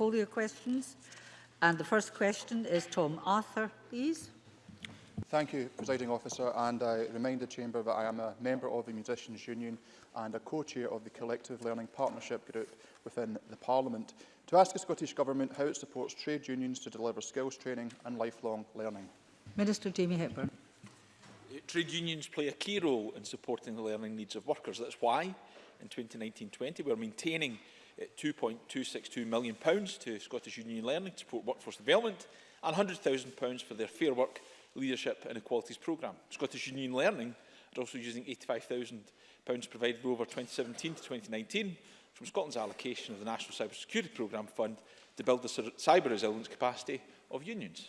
portfolio questions. And the first question is Tom Arthur, please. Thank you, Presiding Officer, and I remind the Chamber that I am a member of the Musicians' Union and a co-chair of the Collective Learning Partnership Group within the Parliament to ask the Scottish Government how it supports trade unions to deliver skills training and lifelong learning. Minister Jamie Hepburn. Uh, trade unions play a key role in supporting the learning needs of workers. That's why in 2019-20 we're maintaining £2.262 million pounds to Scottish Union Learning to support workforce development and £100,000 for their Fair Work, Leadership and Equalities programme. Scottish Union Learning are also using £85,000 provided over 2017 to 2019 from Scotland's allocation of the National Cyber Security Programme Fund to build the cyber resilience capacity of unions.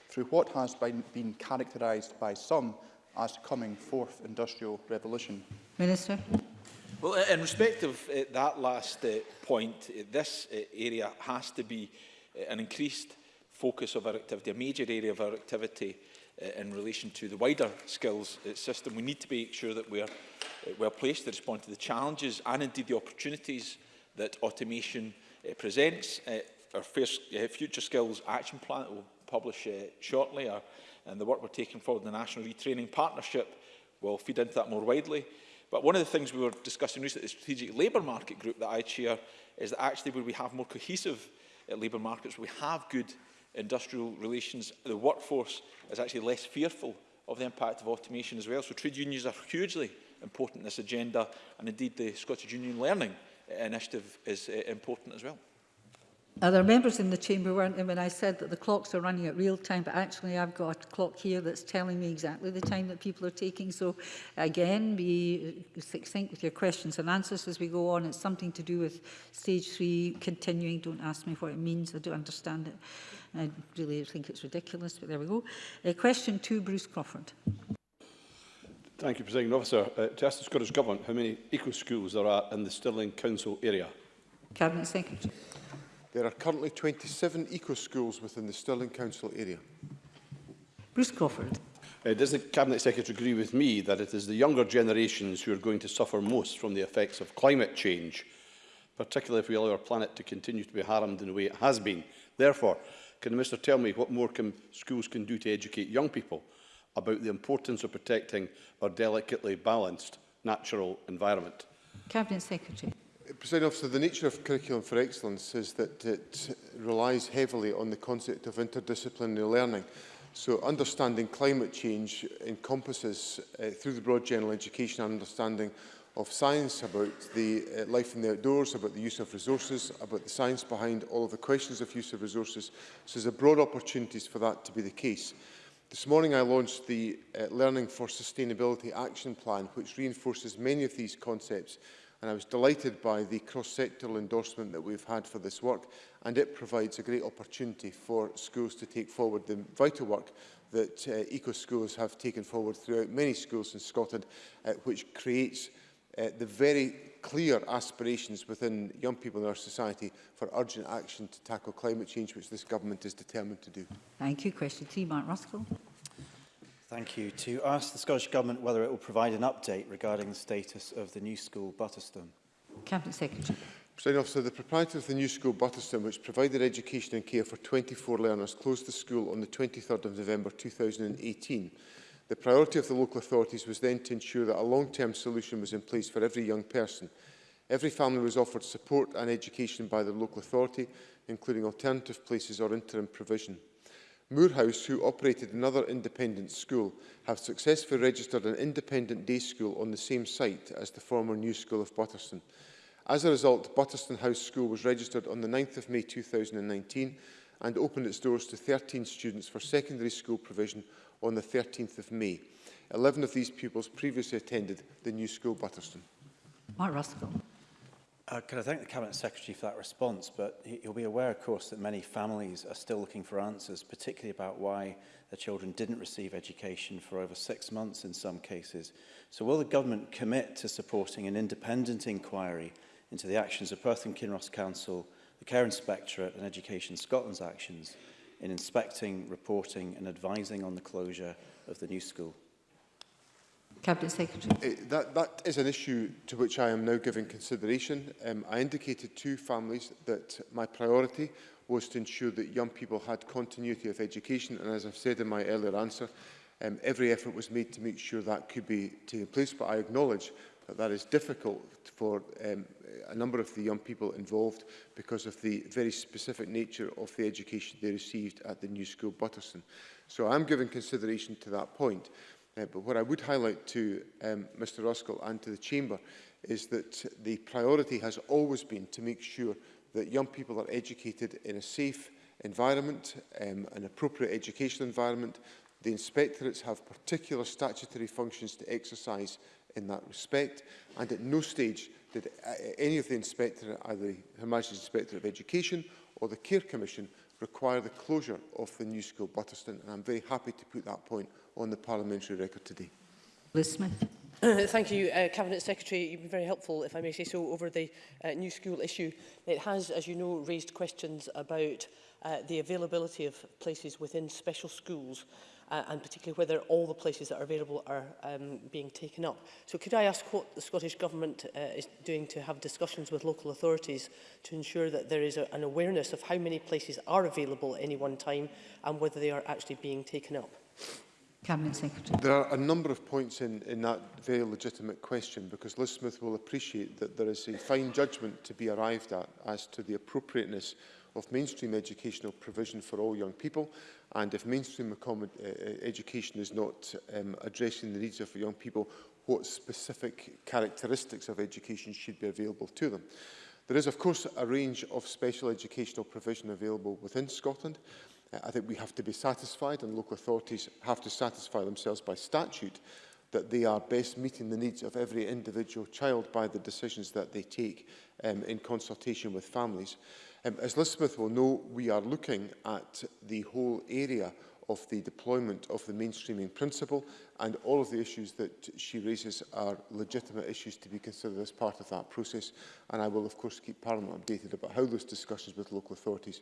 through what has been characterised by some as coming fourth industrial revolution? Minister. Well, in respect of uh, that last uh, point, uh, this uh, area has to be uh, an increased focus of our activity, a major area of our activity uh, in relation to the wider skills uh, system. We need to make sure that we are uh, well placed to respond to the challenges and indeed the opportunities that automation uh, presents. Uh, our first, uh, Future Skills Action Plan will publish uh, shortly. Our and the work we're taking forward in the National Retraining Partnership will feed into that more widely. But one of the things we were discussing recently, the Strategic Labour Market Group that I chair, is that actually where we have more cohesive uh, labour markets, we have good industrial relations, the workforce is actually less fearful of the impact of automation as well. So trade unions are hugely important in this agenda, and indeed the Scottish Union Learning Initiative is uh, important as well. Other members in the chamber weren't in when I said that the clocks are running at real time, but actually I've got a clock here that's telling me exactly the time that people are taking. So again, be succinct with your questions and answers as we go on. It's something to do with stage three continuing. Don't ask me what it means. I don't understand it. I really think it's ridiculous, but there we go. Uh, question two, Bruce Crawford. Thank you, President Officer. Uh, to ask the Scottish Government how many eco schools there are in the Stirling Council area. Cabinet Secretary. There are currently 27 eco-schools within the Stirling Council area. Bruce Crawford. Uh, does the Cabinet Secretary agree with me that it is the younger generations who are going to suffer most from the effects of climate change, particularly if we allow our planet to continue to be harmed in the way it has been? Therefore, can the Minister tell me what more can, schools can do to educate young people about the importance of protecting our delicately balanced natural environment? Cabinet Secretary. President Officer, the nature of Curriculum for Excellence is that it relies heavily on the concept of interdisciplinary learning. So understanding climate change encompasses, uh, through the broad general education, understanding of science, about the uh, life in the outdoors, about the use of resources, about the science behind all of the questions of use of resources. So there's a broad opportunities for that to be the case. This morning I launched the uh, Learning for Sustainability Action Plan, which reinforces many of these concepts and I was delighted by the cross-sectoral endorsement that we've had for this work and it provides a great opportunity for schools to take forward the vital work that uh, eco schools have taken forward throughout many schools in Scotland uh, which creates uh, the very clear aspirations within young people in our society for urgent action to tackle climate change, which this government is determined to do. Thank you. Question three, Mark Ruskell. Thank you. To ask the Scottish Government whether it will provide an update regarding the status of the new school Butterstone. Cabinet Secretary. President Officer, the proprietor of the new school Butterstone, which provided education and care for 24 learners, closed the school on the 23rd of November 2018. The priority of the local authorities was then to ensure that a long-term solution was in place for every young person. Every family was offered support and education by the local authority, including alternative places or interim provision. Moorhouse, who operated another independent school, have successfully registered an independent day school on the same site as the former new school of Butterston. As a result, Butterston House School was registered on the 9th of May 2019 and opened its doors to 13 students for secondary school provision on the 13th of May. 11 of these pupils previously attended the new school Butterston. Mark Ruskell. Uh, can I thank the Cabinet Secretary for that response, but he, he'll be aware, of course, that many families are still looking for answers, particularly about why their children didn't receive education for over six months in some cases. So will the government commit to supporting an independent inquiry into the actions of Perth and Kinross Council, the Care Inspectorate and Education Scotland's actions in inspecting, reporting and advising on the closure of the new school? Cabinet Secretary. Uh, that, that is an issue to which I am now giving consideration. Um, I indicated to families that my priority was to ensure that young people had continuity of education and as I've said in my earlier answer, um, every effort was made to make sure that could be taken place but I acknowledge that that is difficult for um, a number of the young people involved because of the very specific nature of the education they received at the new school Butterson. So I'm giving consideration to that point. Uh, but what I would highlight to um, Mr Roskell and to the Chamber is that the priority has always been to make sure that young people are educated in a safe environment, um, an appropriate educational environment. The inspectorates have particular statutory functions to exercise in that respect. And at no stage did uh, any of the inspectorate, either the Her Majesty's Inspector of Education or the Care Commission, require the closure of the new school Butterston. And I'm very happy to put that point on the parliamentary record today. Liz Smith. Uh, thank you, uh, Cabinet Secretary. You've been very helpful, if I may say so, over the uh, new school issue. It has, as you know, raised questions about uh, the availability of places within special schools uh, and particularly whether all the places that are available are um, being taken up. So could I ask what the Scottish Government uh, is doing to have discussions with local authorities to ensure that there is a, an awareness of how many places are available at any one time and whether they are actually being taken up? Cabinet Secretary. There are a number of points in, in that very legitimate question because Liz Smith will appreciate that there is a fine judgment to be arrived at as to the appropriateness of mainstream educational provision for all young people and if mainstream uh, uh, education is not um, addressing the needs of young people, what specific characteristics of education should be available to them. There is of course a range of special educational provision available within Scotland Uh, I think we have to be satisfied and local authorities have to satisfy themselves by statute that they are best meeting the needs of every individual child by the decisions that they take um, in consultation with families. Um, as Elizabeth will know, we are looking at the whole area of the deployment of the mainstreaming principle and all of the issues that she raises are legitimate issues to be considered as part of that process and I will of course keep Parliament updated about how those discussions with local authorities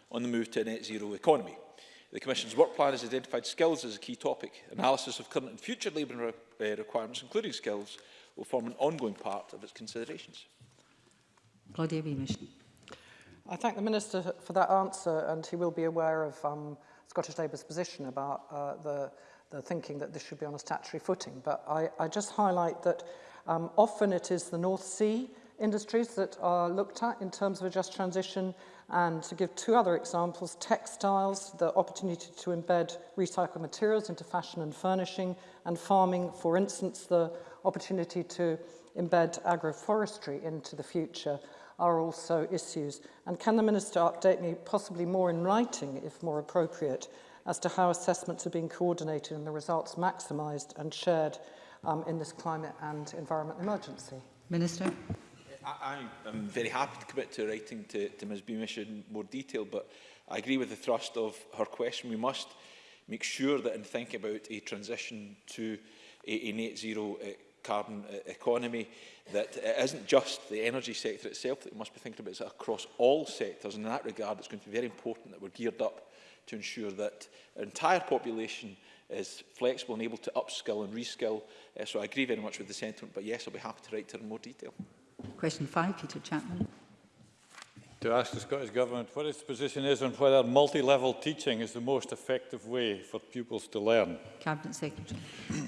on the move to a net zero economy. The Commission's work plan has identified skills as a key topic. Analysis of current and future labour re uh, requirements, including skills, will form an ongoing part of its considerations. Claudia Beamish. I thank the Minister for that answer and he will be aware of um, Scottish Labour's position about uh, the, the thinking that this should be on a statutory footing. But I, I just highlight that um, often it is the North Sea industries that are looked at in terms of a just transition and to give two other examples, textiles, the opportunity to embed recycled materials into fashion and furnishing, and farming, for instance, the opportunity to embed agroforestry into the future are also issues. And can the Minister update me, possibly more in writing, if more appropriate, as to how assessments are being coordinated and the results maximised and shared um, in this climate and environment emergency? Minister. I, I'm very happy to commit to writing to, to Ms Beamish in more detail, but I agree with the thrust of her question. We must make sure that in thinking about a transition to a, a net zero uh, carbon uh, economy, that it isn't just the energy sector itself that we must be thinking about, it's across all sectors. And in that regard, it's going to be very important that we're geared up to ensure that our entire population is flexible and able to upskill and reskill. Uh, so I agree very much with the sentiment, but yes, I'll be happy to write to her in more detail. Question five, Peter Chapman. To ask the Scottish Government what its position is on whether multi-level teaching is the most effective way for pupils to learn. Cabinet Secretary.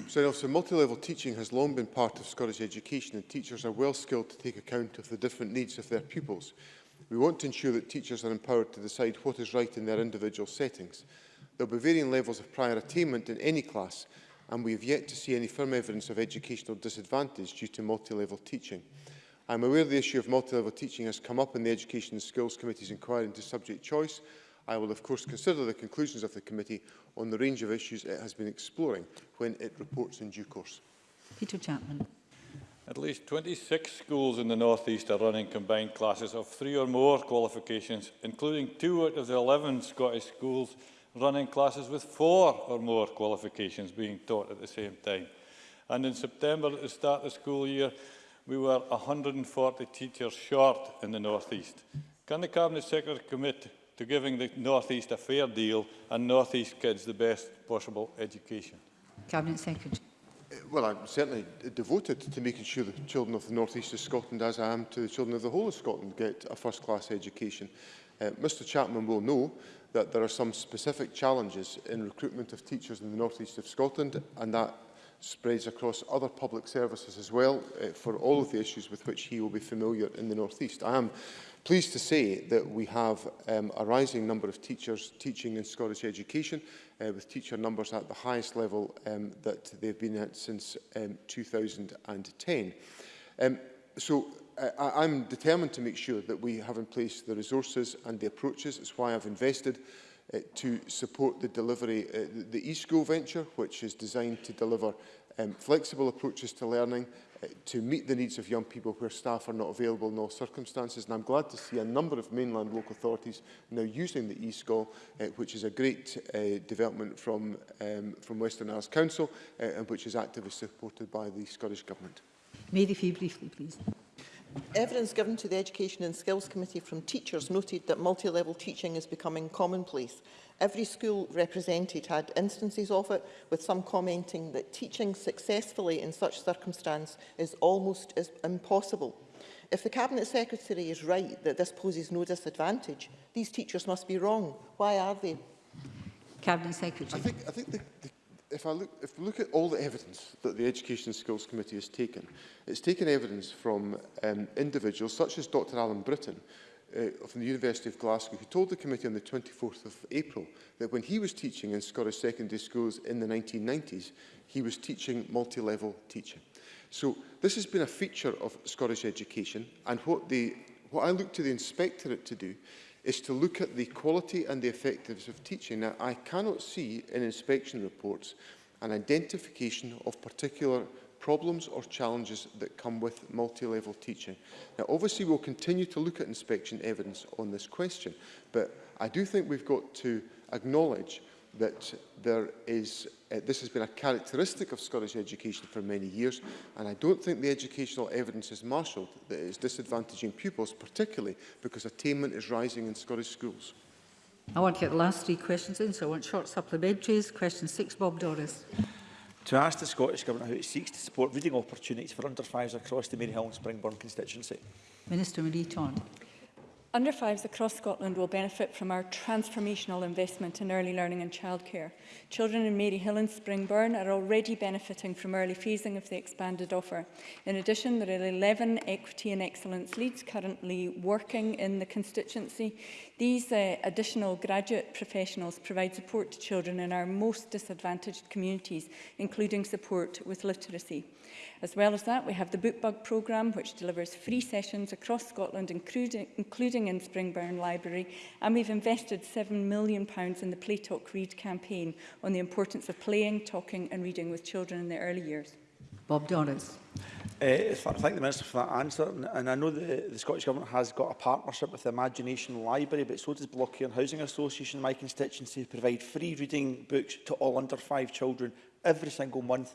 so, so multi-level teaching has long been part of Scottish education and teachers are well skilled to take account of the different needs of their pupils. We want to ensure that teachers are empowered to decide what is right in their individual settings. There will be varying levels of prior attainment in any class and we have yet to see any firm evidence of educational disadvantage due to multi-level teaching. Mm. I'm aware the issue of multi-level teaching has come up in the Education and Skills Committee's inquiry into subject choice. I will of course consider the conclusions of the committee on the range of issues it has been exploring when it reports in due course. Peter Chapman. At least 26 schools in the North East are running combined classes of three or more qualifications, including two out of the 11 Scottish schools running classes with four or more qualifications being taught at the same time. And in September, at the start of the school year, we were 140 teachers short in the North East. Can the Cabinet Secretary commit to giving the North East a fair deal and North East kids the best possible education? Cabinet Secretary. Uh, well, I'm certainly devoted to making sure the children of the North East of Scotland, as I am to the children of the whole of Scotland, get a first-class education. Uh, Mr Chapman will know that there are some specific challenges in recruitment of teachers in the North East of Scotland, and that spreads across other public services as well uh, for all of the issues with which he will be familiar in the North East. I am pleased to say that we have um, a rising number of teachers teaching in Scottish education, uh, with teacher numbers at the highest level um, that they've been at since um, 2010. Um, so eh, I, I'm determined to make sure that we have in place the resources and the approaches. It's why I've invested uh, to support the delivery, uh, the eSchool venture, which is designed to deliver um, flexible approaches to learning uh, to meet the needs of young people where staff are not available in all circumstances. And I'm glad to see a number of mainland local authorities now using the eSchool, uh, which is a great uh, development from, um, from Western Isles Council uh, and which is actively supported by the Scottish Government. Mary Fee, briefly, please. Evidence given to the Education and Skills Committee from teachers noted that multi-level teaching is becoming commonplace. Every school represented had instances of it, with some commenting that teaching successfully in such circumstance is almost as impossible. If the Cabinet Secretary is right that this poses no disadvantage, these teachers must be wrong. Why are they? Cabinet Secretary. I think, I think the, the if I look, if we look at all the evidence that the Education Skills Committee has taken, it's taken evidence from um, individuals such as Dr Alan Britton uh, from the University of Glasgow, who told the committee on the 24th of April that when he was teaching in Scottish secondary schools in the 1990s, he was teaching multi-level teaching. So this has been a feature of Scottish education, and what, the, what I look to the inspectorate to do is to look at the quality and the effectiveness of teaching. Now, I cannot see in inspection reports an identification of particular problems or challenges that come with multi-level teaching. Now, obviously, we'll continue to look at inspection evidence on this question, but I do think we've got to acknowledge that there is Uh, this has been a characteristic of Scottish education for many years, and I don't think the educational evidence is marshalled that it is disadvantaging pupils, particularly because attainment is rising in Scottish schools. I want to get the last three questions in, so I want short supplementaries. Question six, Bob Doris. To ask the Scottish Government how it seeks to support reading opportunities for under fives across the Maryhill and Springburn constituency. Minister Marie Taunt. Under fives across Scotland will benefit from our transformational investment in early learning and childcare. Children in Maryhill and Springburn are already benefiting from early phasing of the expanded offer. In addition, there are 11 equity and excellence leads currently working in the constituency. These uh, additional graduate professionals provide support to children in our most disadvantaged communities, including support with literacy. As well as that, we have the Bookbug programme, which delivers free sessions across Scotland, including, including including in Springburn Library, and we've invested £7 million pounds in the Play Talk Read campaign on the importance of playing, talking and reading with children in their early years. Bob Doris. Uh, eh, thank the Minister for that answer. And, and I know the, the Scottish Government has got a partnership with the Imagination Library, but so does Blocky and Housing Association, my constituency, provide free reading books to all under five children every single month,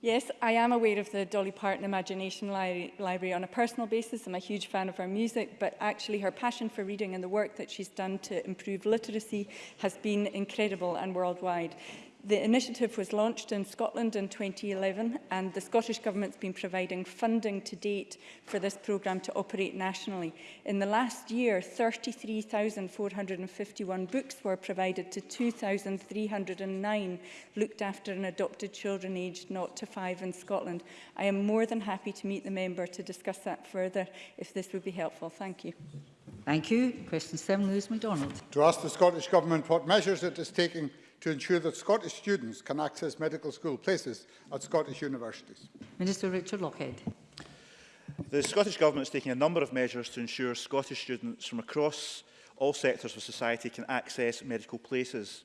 Yes, I am aware of the Dolly Parton Imagination Li Library on a personal basis. I'm a huge fan of her music, but actually her passion for reading and the work that she's done to improve literacy has been incredible and worldwide. The initiative was launched in Scotland in 2011 and the Scottish Government's been providing funding to date for this programme to operate nationally. In the last year, 33,451 books were provided to 2,309 looked after and adopted children aged 0 to 5 in Scotland. I am more than happy to meet the member to discuss that further if this would be helpful. Thank you. Thank you. Question 7, Lewis MacDonald. To ask the Scottish Government what measures it is taking to ensure that Scottish students can access medical school places at Scottish universities? Minister Richard Lockhead. The Scottish Government is taking a number of measures to ensure Scottish students from across all sectors of society can access medical places.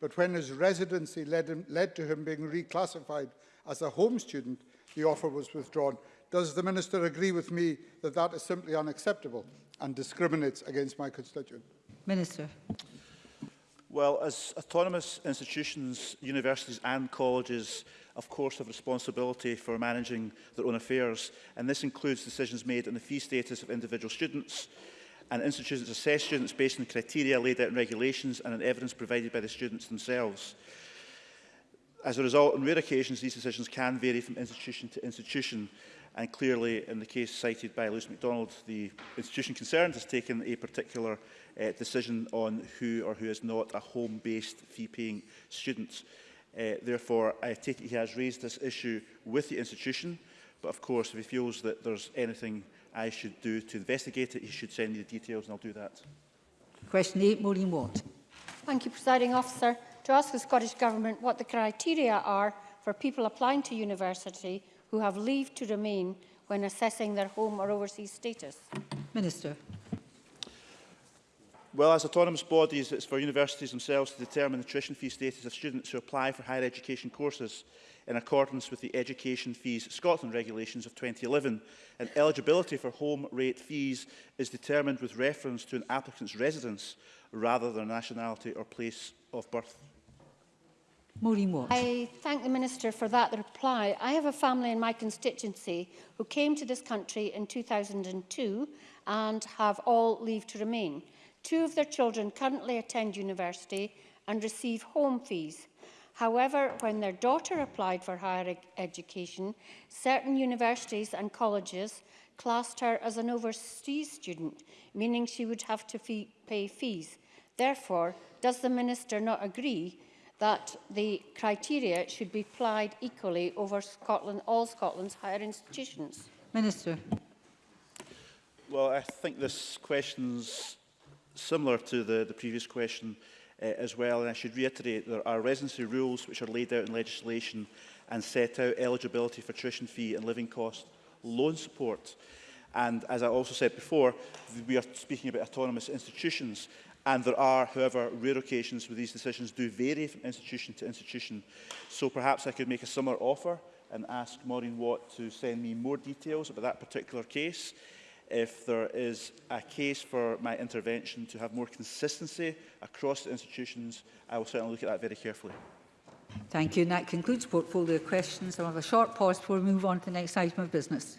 but when his residency led, him, led to him being reclassified as a home student, the offer was withdrawn. Does the Minister agree with me that that is simply unacceptable and discriminates against my constituent? Minister. Well, as autonomous institutions, universities and colleges, of course, have responsibility for managing their own affairs, and this includes decisions made on the fee status of individual students, and institutions assess students based on criteria laid out in regulations and on evidence provided by the students themselves. As a result, on rare occasions, these decisions can vary from institution to institution. And clearly, in the case cited by Lucy MacDonald, the institution concerned has taken a particular uh, decision on who or who is not a home-based fee-paying student. Uh, therefore, I take it he has raised this issue with the institution, but of course, if he feels that there's anything I should do to investigate it, he should send me the details and I'll do that. Question 8, Maureen Watt. Thank you, Presiding Officer. To ask the Scottish Government what the criteria are for people applying to university who have leave to remain when assessing their home or overseas status? Minister. Well, as autonomous bodies, it's for universities themselves to determine the tuition fee status of students who apply for higher education courses in accordance with the Education Fees Scotland Regulations of 2011, and eligibility for home rate fees is determined with reference to an applicant's residence rather than nationality or place of birth. Maureen Watt. I thank the Minister for that reply. I have a family in my constituency who came to this country in 2002 and have all leave to remain. Two of their children currently attend university and receive home fees. However, when their daughter applied for higher education, certain universities and colleges classed her as an overseas student, meaning she would have to fee pay fees. Therefore, does the Minister not agree that the criteria should be applied equally over Scotland, all Scotland's higher institutions? Minister. Well, I think this question's similar to the, the previous question uh, as well, and I should reiterate there are residency rules which are laid out in legislation and set out eligibility for tuition fee and living cost loan support. And as I also said before, we are speaking about autonomous institutions. And there are, however, rare occasions where these decisions do vary from institution to institution. So perhaps I could make a similar offer and ask Maureen Watt to send me more details about that particular case. If there is a case for my intervention to have more consistency across the institutions, I will certainly look at that very carefully. Thank you. And that concludes portfolio questions. I'll have a short pause before we move on to the next item of business.